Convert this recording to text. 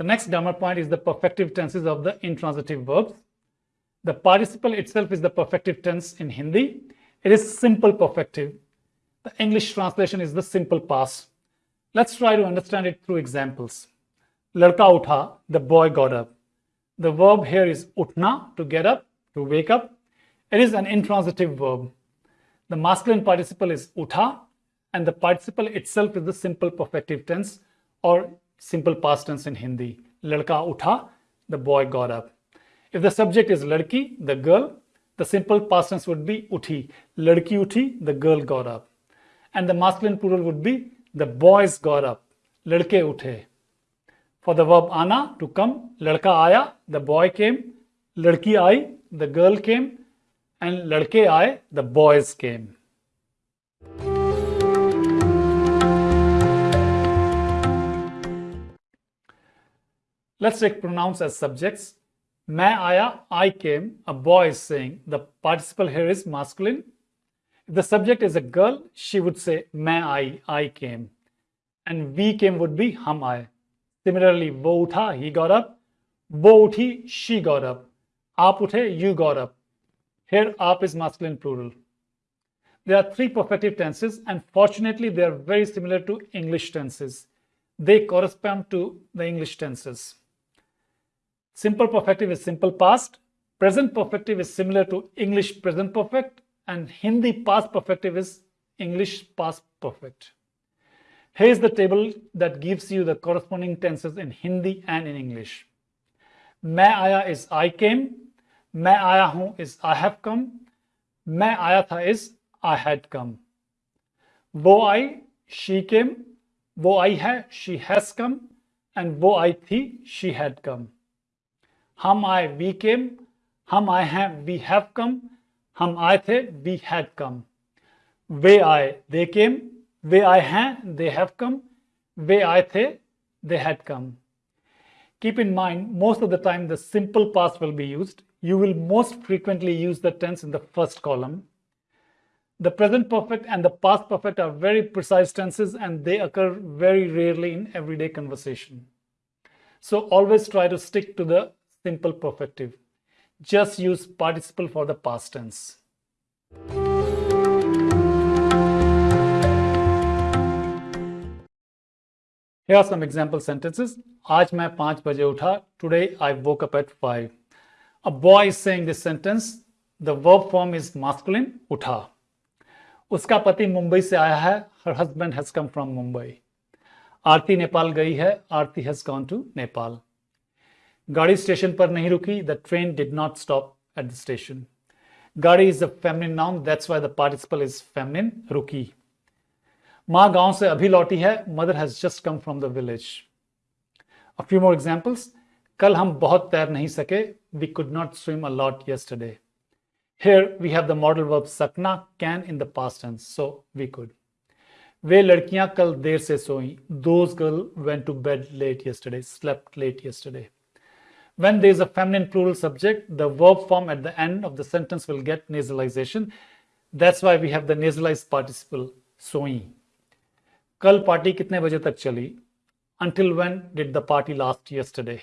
next grammar point is the perfective tenses of the intransitive verbs. The participle itself is the perfective tense in Hindi. It is simple perfective. The English translation is the simple past. Let's try to understand it through examples. Ladka utha, the boy got up. The verb here is utna, to get up, to wake up. It is an intransitive verb. The masculine participle is utha, and the participle itself is the simple perfective tense or simple past tense in Hindi. Ladka utha, the boy got up. If the subject is ladki, the girl, the simple past tense would be uthi. Ladki uthi, the girl got up. And the masculine plural would be the boys got up. Ladke uthe. For the verb ana, to come, ladka aaya, the boy came. Ladki aayi, the girl came. And ladke aaye, the boys came. Let's take pronouns as subjects. Main aaya, I came. A boy is saying. The participle here is masculine. If the subject is a girl, she would say main I, I came. And we came would be hum aaye. Similarly, wo utha, he got up. Wo uthi, she got up. Aap uthe, you got up. Here, aap is masculine plural. There are three perfective tenses, and fortunately, they are very similar to English tenses. They correspond to the English tenses. Simple perfective is simple past. Present perfective is similar to English present perfect and Hindi past perfective is English past perfect. Here's the table that gives you the corresponding tenses in Hindi and in English. Main aya is I came. Main aya hu is I have come. Main aya tha is I had come. Wo I, she came. Wo I hai, she has come. And wo I thi, she had come. Hum we came. Hum I we have come. Hum I we had come. Ve I they came. Ve I have they have come. Ve I they had come. Keep in mind, most of the time the simple past will be used. You will most frequently use the tense in the first column. The present perfect and the past perfect are very precise tenses and they occur very rarely in everyday conversation. So always try to stick to the simple perfective. Just use participle for the past tense. Here are some example sentences. आज मैं पाँच बजे उठा. Today I woke up at five. A boy is saying this sentence. The verb form is masculine. उठा. उसका पति मुंबई से आया है. Her husband has come from Mumbai. आरती नेपाल गई है. Aarti has gone to Nepal. गाड़ी स्टेशन पर नहीं रुकी the train did not stop at the station गाड़ी is a feminine noun that's why the participle is feminine रुकी। माँ गाँव से अभी लौटी है mother has just come from the village a few more examples कल हम बहुत तैर नहीं सके we could not swim a lot yesterday here we have the modal verb sakna, can in the past tense, so we could. वे लड़कियाँ कल देर से सोई, those girl went to bed late yesterday, slept late yesterday. when there is a feminine plural subject, the verb form at the end of the sentence will get nasalization. That's why we have the nasalized participle सोई कल party कितने बजे तक चली Until when did the party last yesterday?